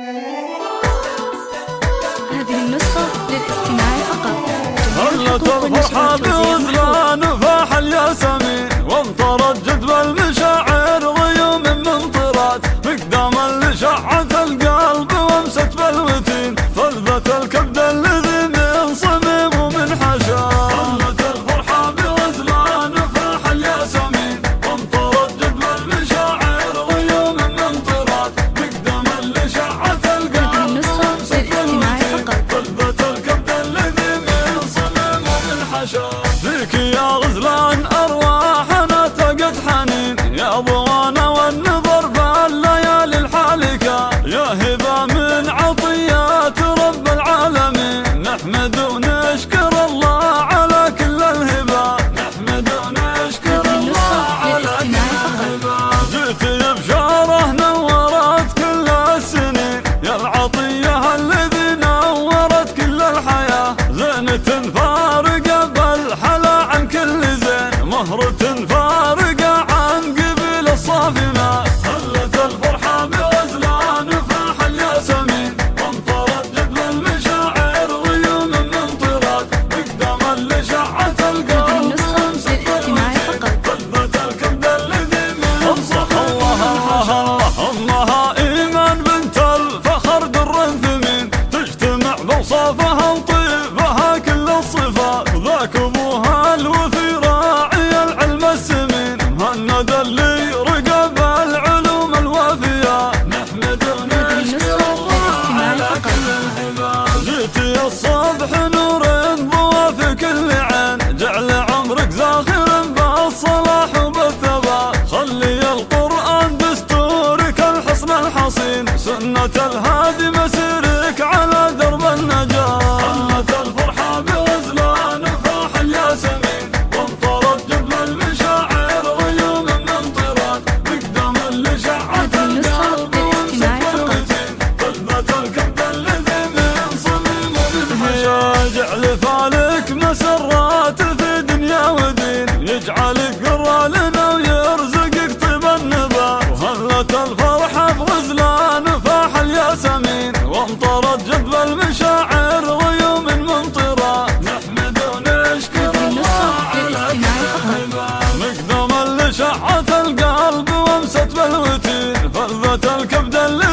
هذه النسخة للاستماع فقط. مرة مرحب عذران فاح الياسمين. yaşa Türkiye صخرة فارغة الهادمة شعت القلب وامست بالوتين فضت الكبد اللي